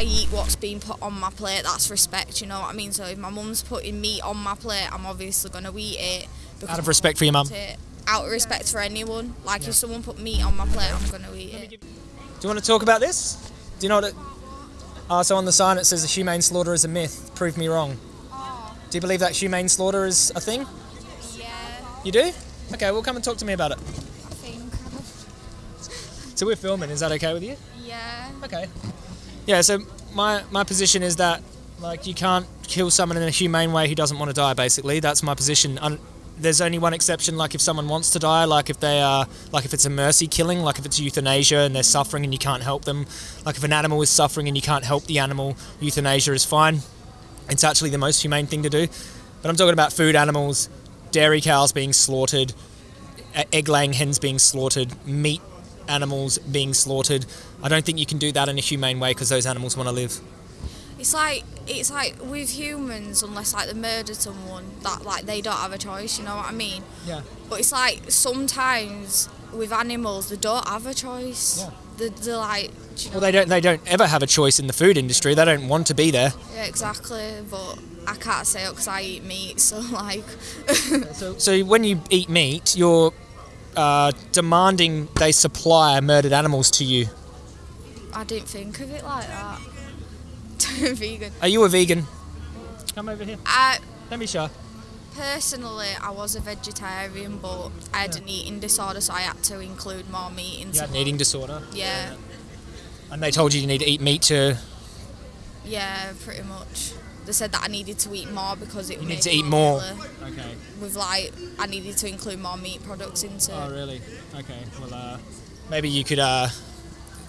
I eat what's been put on my plate. That's respect, you know what I mean? So if my mum's putting meat on my plate, I'm obviously going to eat it. Out of respect for your mum. Out of respect for anyone. Like if someone put meat on my plate, I'm going to eat it. Do you want to talk about this? Do you know what it... Uh, so on the sign it says a humane slaughter is a myth. Prove me wrong. Do you believe that humane slaughter is a thing? Yeah, You do? Okay, well come and talk to me about it. I think. So we're filming, is that okay with you? Yeah. Okay. Yeah, so my my position is that like you can't kill someone in a humane way who doesn't want to die basically. That's my position. Un- there's only one exception like if someone wants to die, like if they are like if it's a mercy killing, like if it's euthanasia and they're suffering and you can't help them. Like if an animal is suffering and you can't help the animal, euthanasia is fine. It's actually the most humane thing to do. But I'm talking about food animals, dairy cows being slaughtered, egg laying hens being slaughtered, meat animals being slaughtered. I don't think you can do that in a humane way because those animals want to live. It's like it's like with humans, unless like they murder someone, that like they don't have a choice. You know what I mean? Yeah. But it's like sometimes with animals, they don't have a choice. Yeah. They, they're like, do you know, Well, they don't. They don't ever have a choice in the food industry. They don't want to be there. yeah, exactly. But I can't say it because I eat meat, so like, So, so when you eat meat, you're uh, demanding they supply murdered animals to you. I didn't think of it like that. Vegan. Are you a vegan? Come over here. I Don't be shy. personally, I was a vegetarian, but I had an eating disorder, so I had to include more meat into. You had an eating disorder, Yeah, and they told you you need to eat meat to. yeah, pretty much. They said that I needed to eat more because it. You made need to eat more. Okay. With like, I needed to include more meat products into. Oh, really? Okay. Well, uh, maybe you could uh,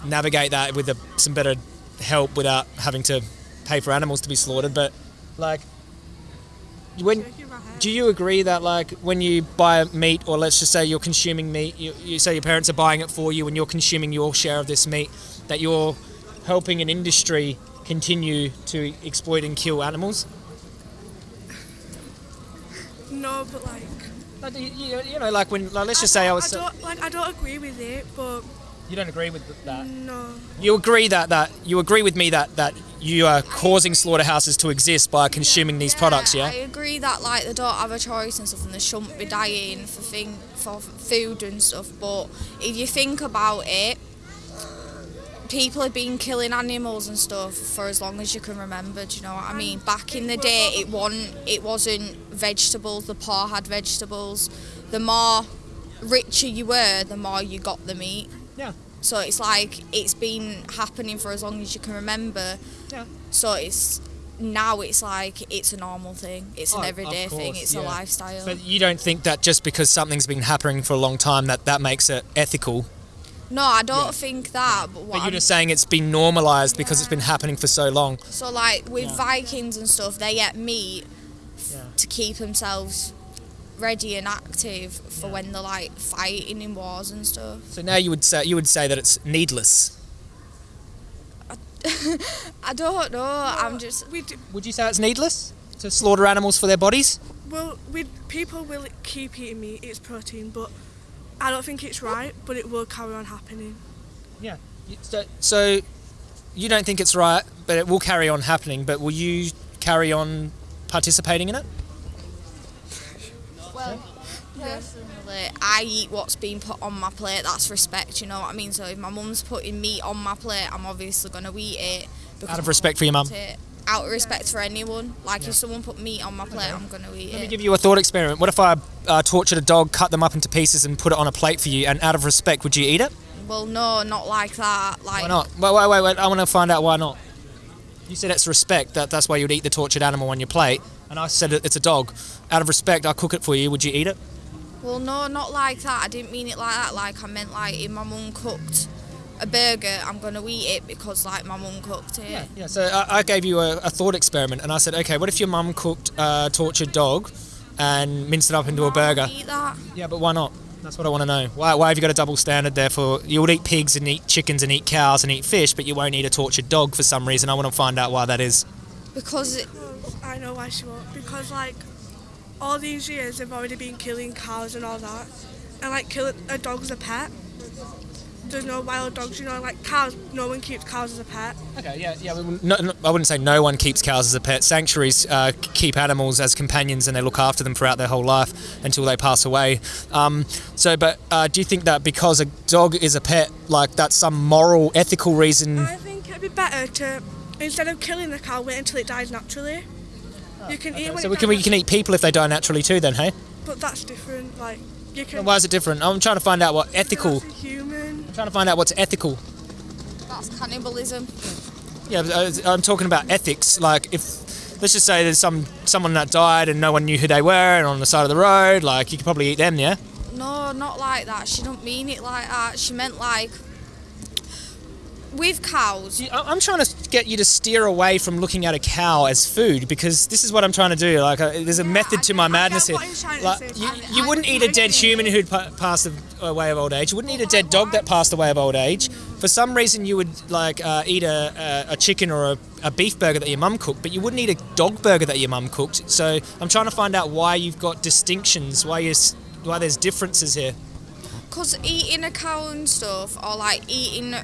navigate that with a, some better help without having to pay for animals to be slaughtered. But like, when do you agree that like when you buy meat, or let's just say you're consuming meat, you, you say your parents are buying it for you, and you're consuming your share of this meat, that you're helping an industry continue to exploit and kill animals? No, but like Like, you, you know, like when like, let's just say I was. I don't like I don't agree with it, but you don't agree with that. no. You agree that, that you agree with me that, that you are causing slaughterhouses to exist by consuming these products, yeah? I agree that like they don't have a choice and stuff, and they shouldn't be dying for thing for food and stuff. But if you think about it, people have been killing animals and stuff for as long as you can remember. Do you know what I mean? Back in the day, it wasn't it wasn't vegetables. The poor had vegetables. The more richer you were, the more you got the meat. Yeah. So it's like it's been happening for as long as you can remember. Yeah. So it's now it's like it's a normal thing. It's Oh, an of everyday thing. It's yeah. a lifestyle. But you don't think that just because something's been happening for a long time that that makes it ethical? No, I don't think that. But what But you're I'm- just saying it's been normalized because it's been happening for so long. so like with Yeah. Vikings and stuff, they ate meat Yeah. to keep themselves ready and active for when they're like fighting in wars and stuff. So now you would say you would say that it's needless. I don't know. I'm just We do, Would you say it's needless to slaughter animals for their bodies? well, we people will keep eating meat. It's protein, but I don't think it's right. But it will carry on happening. Yeah. So, so you don't think it's right, but it will carry on happening. But will you carry on participating in it? Well, personally, I eat what's been put on my plate. That's respect, you know what I mean? So if my mum's putting meat on my plate, I'm obviously going to eat it. Out of respect for your mum. I. Out of respect for anyone. Like Yeah. if someone put meat on my plate, I'm going to eat it. Let me give you a thought experiment. What if I uh, tortured a dog, cut them up into pieces, and put it on a plate for you? And out of respect, would you eat it? well, no, not like that. Like Why not? Wait, wait, wait, wait. I want to find out why not. You said it's respect. That that's why you'd eat the tortured animal on your plate. And I said it's a dog. Out of respect, I'll cook it for you. Would you eat it? Well, no, not like that. I didn't mean it like that. Like I meant like if my mum cooked a burger, I'm going to eat it because like my mum cooked it. Yeah. So I, I gave you a, a thought experiment, and I said, okay, what if your mum cooked a tortured dog and minced it up into a burger? Eat that. Yeah, but why not? That's what I want to know. Why, why have you got a double standard there for you would eat pigs and eat chickens and eat cows and eat fish, but you won't eat a tortured dog for some reason? I want to find out why that is. Because it, I know why she won't. Because like all these years they've already been killing cows and all that, and like killing a dog as a pet. There's no wild dogs. You know, like cows. No one keeps cows as a pet. Okay, yeah, yeah. we No, no, I wouldn't say no one keeps cows as a pet. Sanctuaries uh, keep animals as companions and they look after them throughout their whole life until they pass away. Um, so, but uh, do you think that because a dog is a pet, like that's some moral, ethical reason? I think it'd be better to instead of killing the cow, wait until it dies naturally. you can eat when So we can we can eat people if they die naturally too. Then, hey, But that's different. Like you can. why is it different? I'm trying to find out what ethical. That's a human. I'm trying to find out what's ethical. That's cannibalism. Yeah, uh, I'm talking about ethics. Like if let's just say there's some someone that died and no one knew who they were and on the side of the road, like you could probably eat them, yeah. No, not like that. She don't mean it like that. She meant like with cows. I- I'm trying to get you to steer away from looking at a cow as food because this is what I'm trying to do. Like, uh, there's a method to my madness here. what you're trying to Like, say. you, I- you I- wouldn't eat a dead human who'd pa- passed away of old age. You wouldn't eat a dead dog that passed away of old age. For some reason, you would like uh, eat a, a, a chicken or a, a beef burger that your mum cooked, but you wouldn't eat a dog burger that your mum cooked. So I'm trying to find out why you've got distinctions, why you s- why there's differences here. Because eating a cow and stuff, or like eating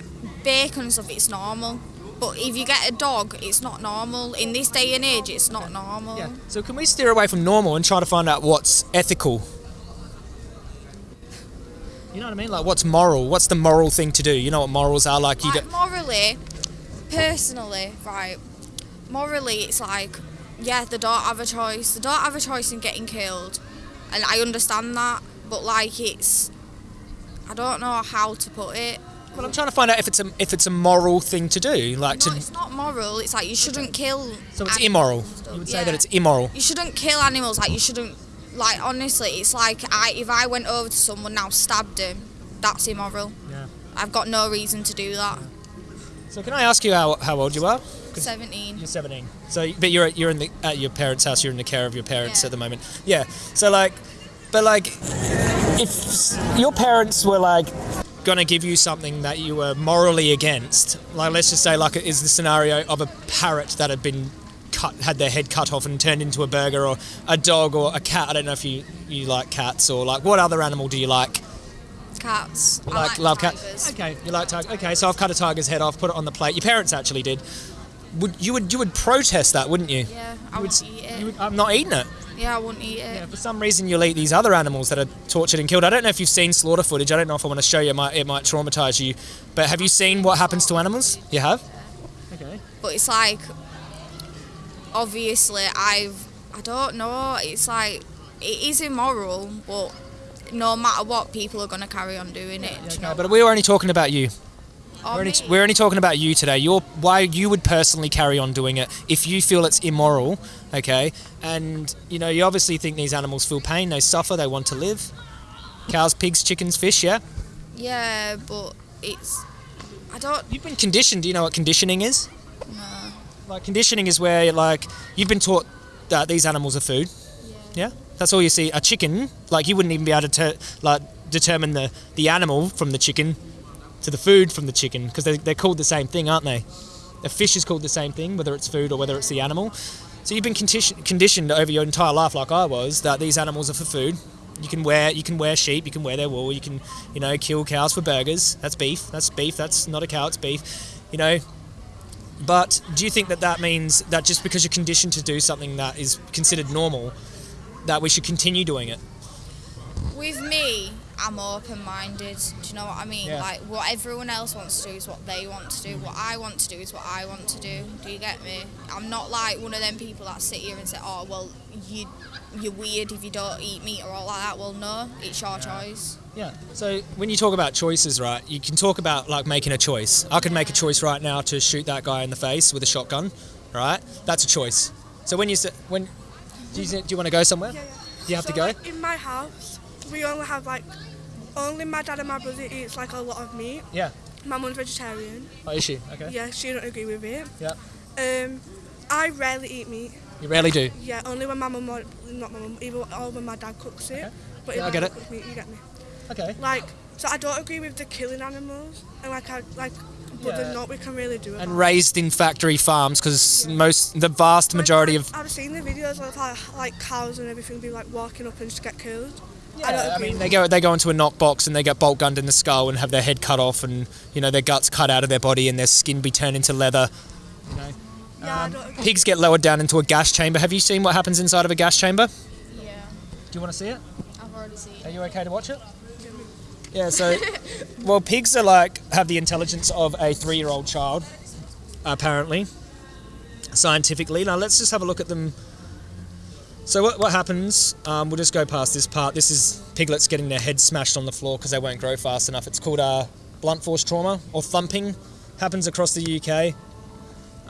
bacon and stuff, it's normal. But if you get a dog, it's not normal. In this day and age, it's not normal. Yeah. So can we steer away from normal and try to find out what's ethical? You know what I mean? Like what's moral? What's the moral thing to do? You know what morals are like? You Like don't, morally, personally, right? Morally, it's like, yeah, they don't have a choice. They don't have a choice in getting killed, and I understand that. But like, it's, I don't know how to put it. Well, I'm trying to find out if it's a if it's a moral thing to do. Like No, to it's not moral. It's like you shouldn't kill. so it's immoral. You would say Yeah. that it's immoral. You shouldn't kill animals. Like you shouldn't. Like honestly, it's like I if I went over to someone now stabbed him, that's immoral. Yeah. I've got no reason to do that. So can I ask you how, how old you are? Seventeen. You're 17. So, but you're you're in the at your parents' house. You're in the care of your parents Yeah. at the moment. Yeah. So like, but like, if your parents were like gonna give you something that you were morally against, like let's just say like it is the scenario of a parrot that had been cut, had their head cut off and turned into a burger, or a dog or a cat. I don't know if you you like cats or like what other animal do you like? Cats. Like, like love cats. Okay, you like tiger. Okay, so I've cut a tiger's head off, put it on the plate. Your parents actually did. Would you would you would protest that, wouldn't you? Yeah, I would, wouldn't eat it. would- I'm not eating it. Yeah, I wouldn't eat it. Yeah, for some reason you'll eat these other animals that are tortured and killed. I don't know if you've seen slaughter footage. I don't know if I want to show you. It might, it might traumatise you. But have you seen what happens to animals? You have. Okay. But it's like, obviously, I've. I don't know. It's like it is immoral, but no matter what, people are gonna carry on doing it. do you know? But we're only talking about you. Or We're only, we're only talking about you today. Your why you would personally carry on doing it if you feel it's immoral, okay? And you know you obviously think these animals feel pain, they suffer, they want to live. Cows, pigs, chickens, fish, yeah. Yeah, but it's. I don't. You've been conditioned. Do you know what conditioning is? know. Like conditioning is where like you've been taught that these animals are food. Yeah. yeah? That's all you see. A chicken, like you wouldn't even be able to like determine the the animal from the chicken to the food from the chicken because they, they're called the same thing, aren't they? A fish is called the same thing, whether it's food or whether it's the animal. So you've been condition- conditioned over your entire life, like I was, that these animals are for food. You can wear you can wear sheep, you can wear their wool, you can you know kill cows for burgers. That's beef. That's beef. That's not a cow. It's beef. You know. But do you think that that means that just because you're conditioned to do something that is considered normal, that we should continue doing it? With me, I'm open minded. Do you know what I mean? Yeah. Like, what everyone else wants to do is what they want to do. What I want to do is what I want to do. Do you get me? I'm not like one of them people that sit here and say, oh, well, you, you're weird if you don't eat meat or all like that. Well, no, it's your choice. Yeah. So when you talk about choices, right, you can talk about like making a choice. I could make a choice right now to shoot that guy in the face with a shotgun, right? That's a choice. So when you say when do you, do you want to go somewhere? Yeah, yeah. Do You have so, to go. Like, in my house, we only have like only my dad and my brother eats like a lot of meat. Yeah. My mum's vegetarian. Oh, is she? Okay. Yeah, she don't agree with it. Yeah. Um, I rarely eat meat. You rarely do. Yeah, only when my mum not my mum, even or when my dad cooks it. Okay. But Yeah, if I get it. cook meat, you get me. Okay. Like, so I don't agree with the killing animals, and like I like, but Yeah. not we can really do it. And raised in factory farms because most the vast majority of I've seen the videos of like, like cows and everything be like walking up and just get killed. I don't I mean, they go they go into a knock box and they get bolt gunned in the skull and have their head cut off and you know their guts cut out of their body and their skin be turned into leather. You know, yeah, um, I pigs get lowered down into a gas chamber. Have you seen what happens inside of a gas chamber? Yeah, Do you want to see it? I've already seen. Are you okay to watch it? Yeah. So, well, pigs are like have the intelligence of a three-year-old child, apparently, scientifically. Now let's just have a look at them. So what, what happens? Um, we'll just go past this part. This is piglets getting their heads smashed on the floor because they won't grow fast enough. It's called uh, blunt force trauma or thumping. Happens across the UK.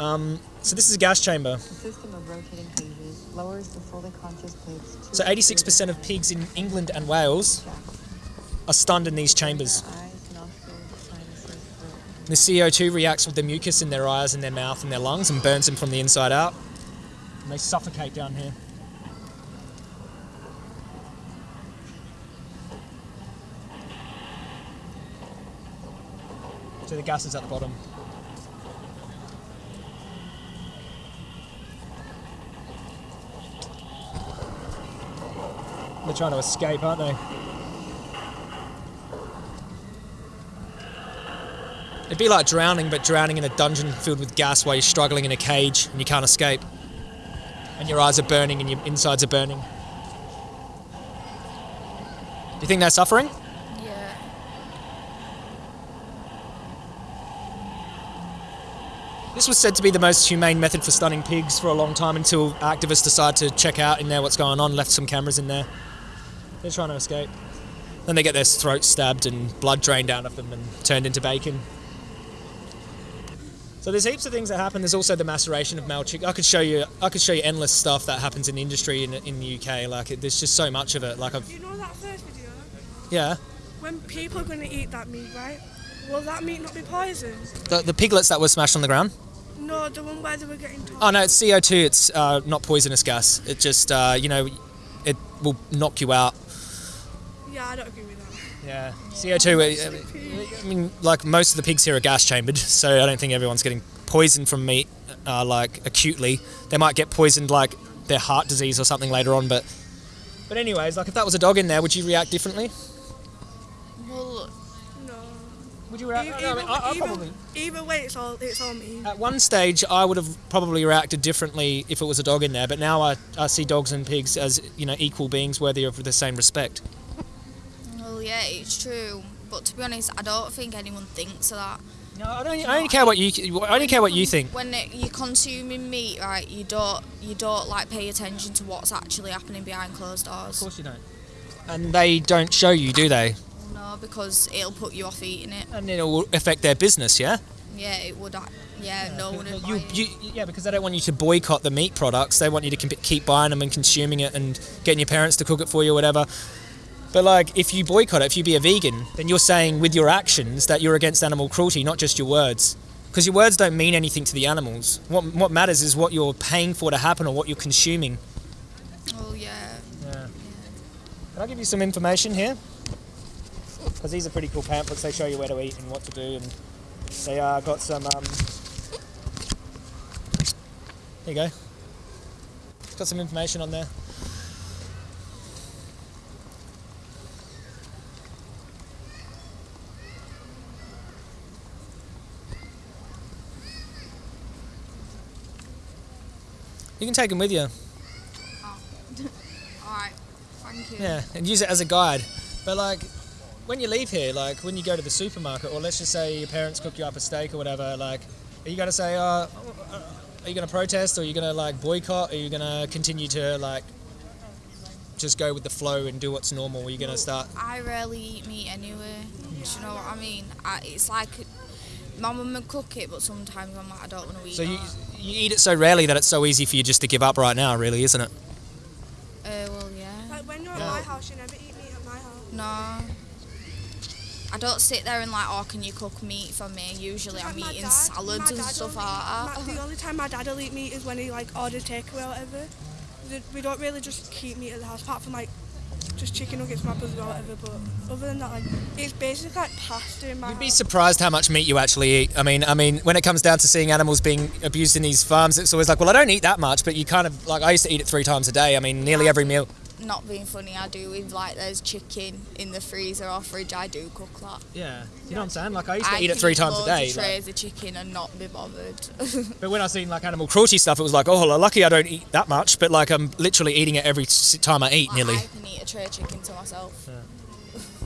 Um, so this is a gas chamber. The system of rotating pages lowers the fully conscious pigs So 86% of pigs in England and Wales are stunned in these chambers. eyes, nostrils, sinuses, throat. The CO2 reacts with the mucus in their eyes and their mouth and their lungs and burns them from the inside out. And they suffocate down here. The gas is at the bottom. They're trying to escape, aren't they? It'd be like drowning, but drowning in a dungeon filled with gas while you're struggling in a cage and you can't escape. And your eyes are burning and your insides are burning. Do you think they're suffering? This was said to be the most humane method for stunning pigs for a long time until activists decided to check out in there what's going on, left some cameras in there. They're trying to escape. Then they get their throats stabbed and blood drained out of them and turned into bacon. So there's heaps of things that happen. There's also the maceration of male chick. I could show you. I could show you endless stuff that happens in the industry in, in the UK. Like it, there's just so much of it. Like I've You know that first video? yeah. When people are going to eat that meat, right? Will that meat not be poisoned? The, the piglets that were smashed on the ground. No, the one where they were getting told. Oh no, it's CO2. It's uh, not poisonous gas. It just uh, you know, it will knock you out. Yeah, I don't agree with that. Yeah, CO2. I mean, like most of the pigs here are gas chambered, so I don't think everyone's getting poisoned from meat, uh, like acutely. They might get poisoned, like their heart disease or something later on. But, but anyways, like if that was a dog in there, would you react differently? Well, No. Would you react? E- no, I mean, I, I either, probably. either way, it's all it's all me. At one stage, I would have probably reacted differently if it was a dog in there, but now I, I see dogs and pigs as you know equal beings worthy of the same respect. well, yeah, it's true. But to be honest, I don't think anyone thinks of that. No, I don't. I only care what you. I only care what you think. When it, you're consuming meat, right, you don't you don't like pay attention to what's actually happening behind closed doors. Of course you don't. And they don't show you, do they? Because it'll put you off eating it. And it will affect their business, yeah. Yeah, it would. Uh, ac- Yeah, no one would buy You, it. you, yeah, because they don't want you to boycott the meat products. They want you to keep- keep buying them and consuming it and getting your parents to cook it for you or whatever. But like, if you boycott it, if you be a vegan, then you're saying with your actions that you're against animal cruelty, not just your words. Because your words don't mean anything to the animals. What what matters is what you're paying for to happen or what you're consuming. Oh yeah. Yeah. Can I give you some information here? Because these are pretty cool pamphlets. They show you where to eat and what to do, and they uh, got some. Um... There you go. Got some information on there. You can take them with you. All right. Thank you. Yeah, and use it as a guide. But like, when you leave here, like when you go to the supermarket, or let's just say your parents cook you up a steak or whatever, like, are you gonna say, uh, uh, are you gonna protest, or are you gonna like boycott, or are you gonna continue to like just go with the flow and do what's normal? Are you gonna start? I rarely eat meat anyway. Do you know what I mean? I, it's like my mum would cook it, but sometimes I'm like, I don't want to eat So you that. you eat it so rarely that it's so easy for you just to give up right now, really, isn't it? Uh, well, yeah. Like when you're Yeah. at my house, you never eat meat at my house. No. I don't sit there and like, oh, can you cook meat for me? Usually I'm eating dad- salads and stuff only- like my- that. The only time my dad will eat meat is when he like ordered takeaway or whatever. We don't really just keep meat at the house, apart from like just chicken nuggets, for my brother or whatever. But other than that, like it's basically like pasta in my You'd be house. surprised how much meat you actually eat. I mean, I mean, when it comes down to seeing animals being abused in these farms, it's always like, well, I don't eat that much, but you kind of like I used to eat it three times a day. I mean, nearly every meal. Not being funny, I do. If like there's chicken in the freezer or fridge, I do cook that. Yeah, you know what I'm saying? Like I used to I eat it three times a loads day. Of like- trays of chicken and not be bothered. but when I seen like animal cruelty stuff, it was like, oh, lucky I don't eat that much. But like I'm literally eating it every time I eat, Like, nearly. I can eat a tray of chicken to myself.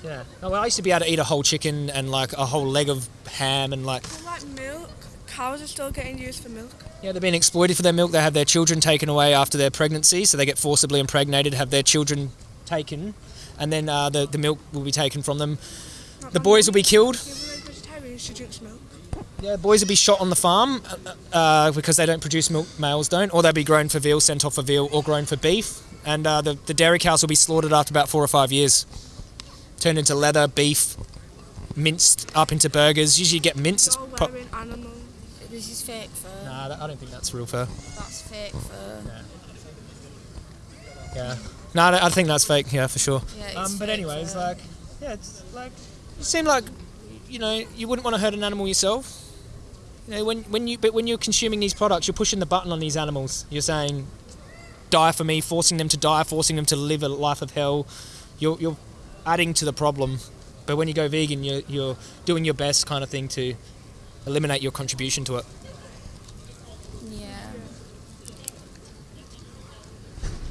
Yeah. No, oh, well, I used to be able to eat a whole chicken and like a whole leg of ham and like But, like milk, cows are still getting used for milk. yeah, they're being exploited for their milk. They have their children taken away after their pregnancy, so they get forcibly impregnated, have their children taken, and then uh, the the milk will be taken from them. Like The boys will be killed. Even though she's she drinks milk. Yeah, boys will be shot on the farm uh, uh, because they don't produce milk. Males don't, or they'll be grown for veal, sent off for veal, or grown for beef. And uh, the the dairy cows will be slaughtered after about four or five years, turned into leather, beef, minced up into burgers. Usually, you get mince. It's You're animal. This is fake fur. nah, that- I don't think that's real fur. That's fake fur. Yeah. No, I I think that's fake. Yeah, for sure. Yeah, it's Um, but anyways, fur. like, yeah, it's like, you seem like, you know, you wouldn't want to hurt an animal yourself. You know, when when you but when you're consuming these products, you're pushing the button on these animals. You're saying, die for me, forcing them to die, forcing them to live a life of hell. You're you're adding to the problem. But when you go vegan, you're you're doing your best kind of thing to eliminate your contribution to it. Yeah.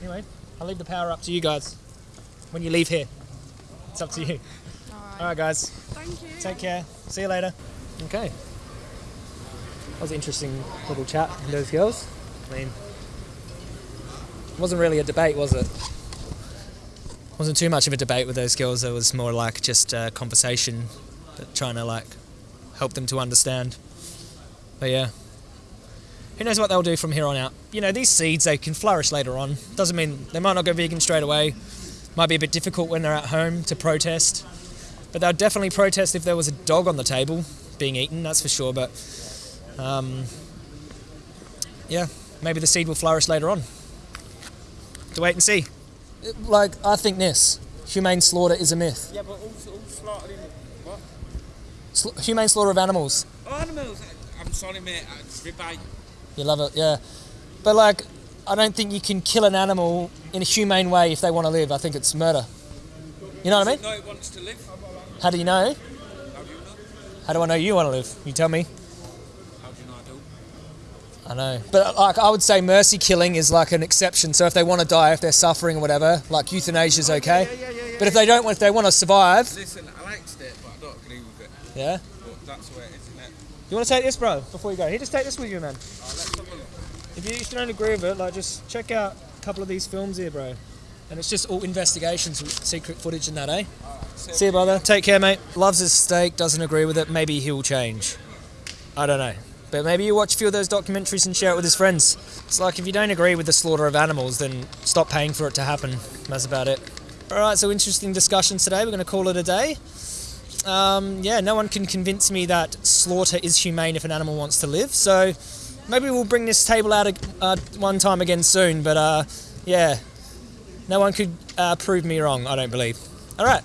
Anyway, I'll leave the power up to you guys. When you leave here, it's up to you. Alright. All right, guys. Thank you. Take care. See you later. Okay. That was an interesting little chat with those girls. I mean, it wasn't really a debate, was it? wasn't too much of a debate with those girls. It was more like just a conversation, but trying to like help them to understand. But yeah, who knows what they'll do from here on out? You know, these seeds they can flourish later on. Doesn't mean they might not go vegan straight away. Might be a bit difficult when they're at home to protest. But they'll definitely protest if there was a dog on the table being eaten, that's for sure. But um, yeah, maybe the seed will flourish later on. To wait and see. Like, I think this humane slaughter is a myth. Yeah, but all, all slaughtered in what? Sla- humane slaughter of animals. Oh, animals. I'm sorry, mate. It's ribeye. You love it, yeah. But like, I don't think you can kill an animal in a humane way if they want to live. I think it's murder. You know what I mean? No, it wants to live. How do you know? How do you know? How do I know you want to live? You tell me. How do you know I do? I know, but like I would say, mercy killing is like an exception. So if they want to die, if they're suffering or whatever, like euthanasia is okay. Yeah, yeah, yeah, yeah. But if they don't, want if they want to survive, Listen, I like it, but I don't agree with it. Yeah. But that's way it is, isn't it? You want to take this, bro? Before you go, here, just take this with you, man. Let's have a look. If you, if you don't agree with it, like just check out a couple of these films here, bro. And it's just all investigations, secret footage and that, eh? So- See you, brother. Take care, mate. Loves his steak, doesn't agree with it. Maybe he'll change. I don't know. But maybe you watch a few of those documentaries and share it with his friends. It's like if you don't agree with the slaughter of animals, then stop paying for it to happen. That's about it. All right, so interesting discussions today. We're going to call it a day. Um, yeah, no one can convince me that slaughter is humane if an animal wants to live. So maybe we'll bring this table out uh, one time again soon. But uh, yeah, no one could uh, prove me wrong, I don't believe. All right.